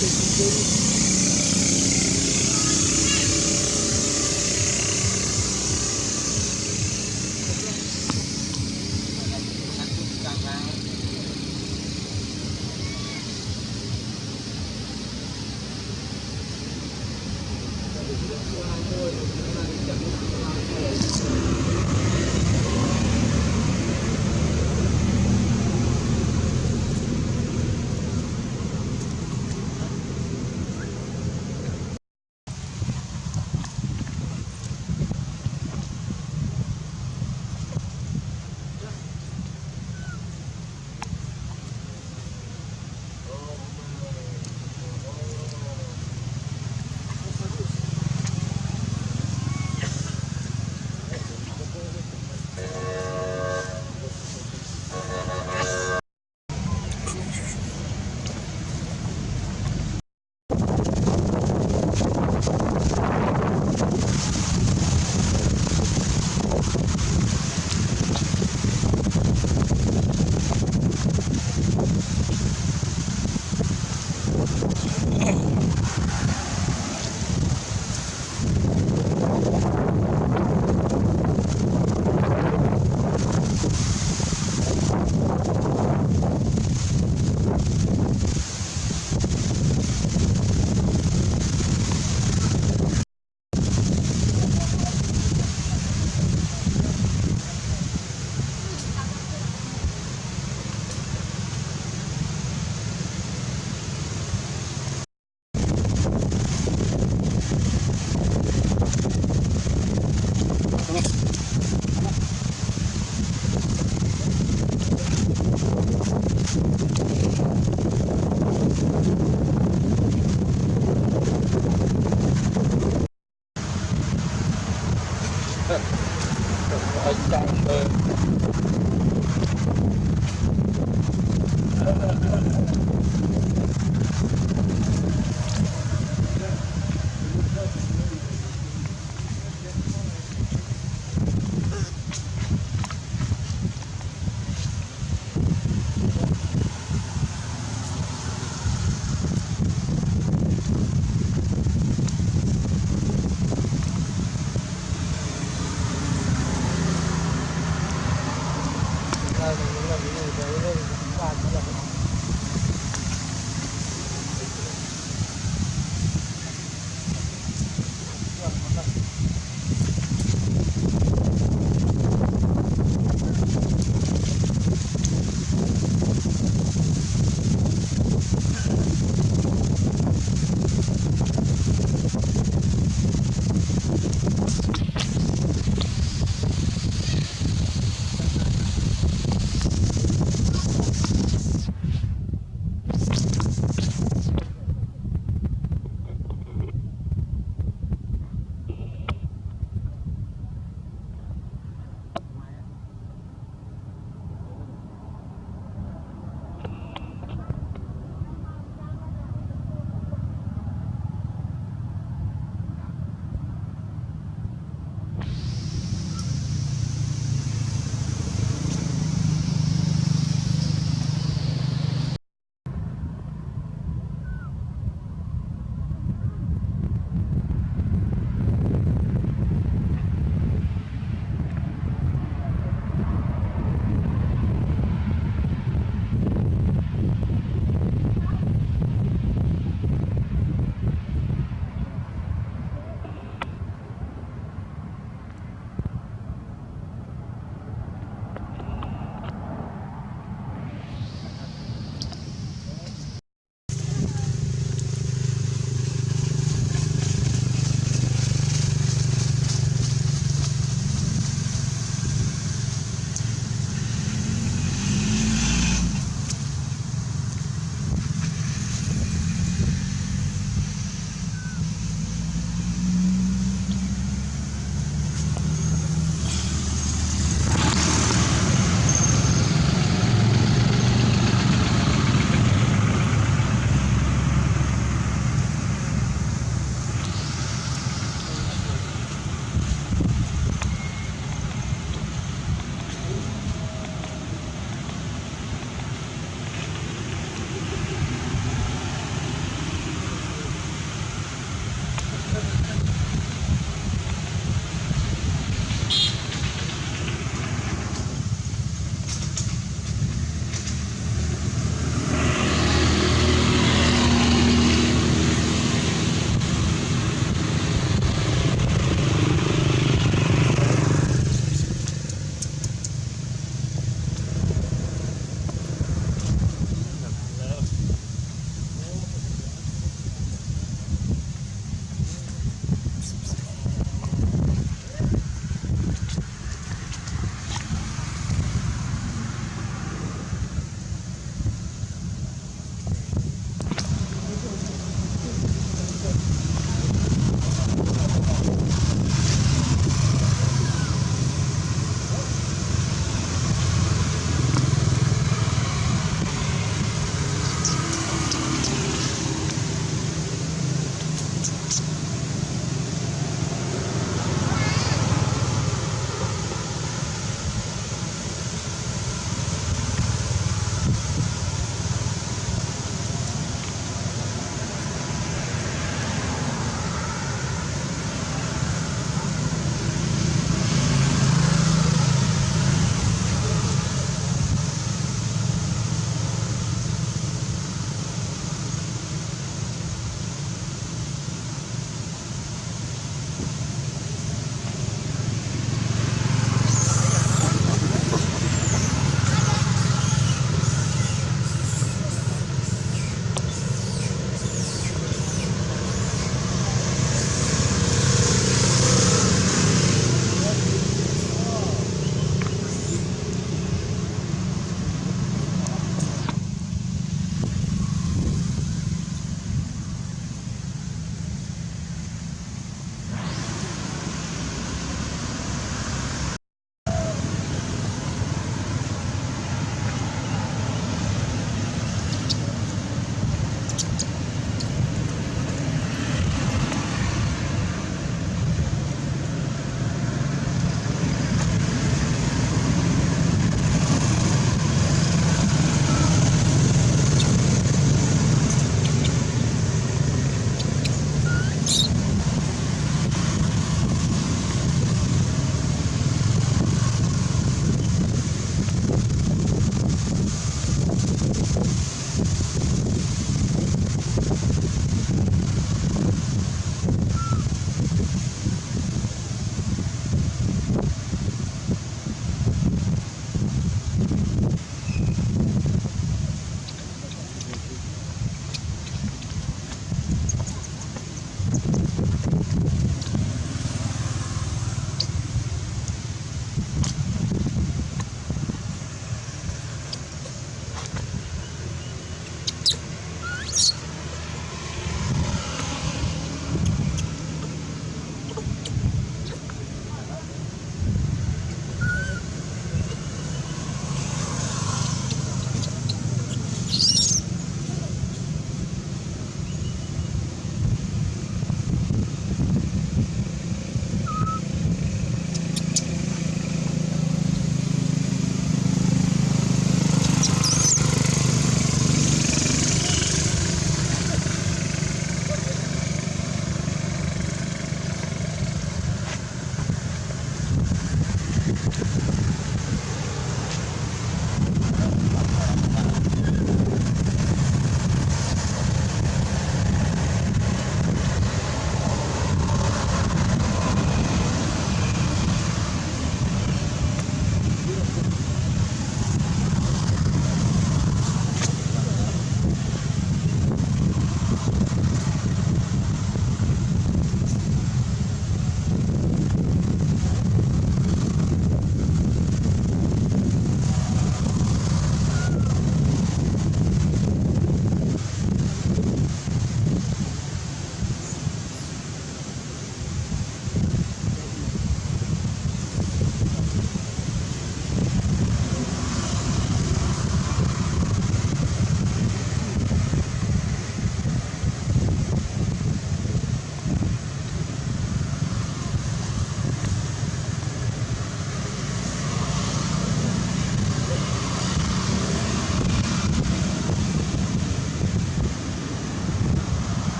Đây,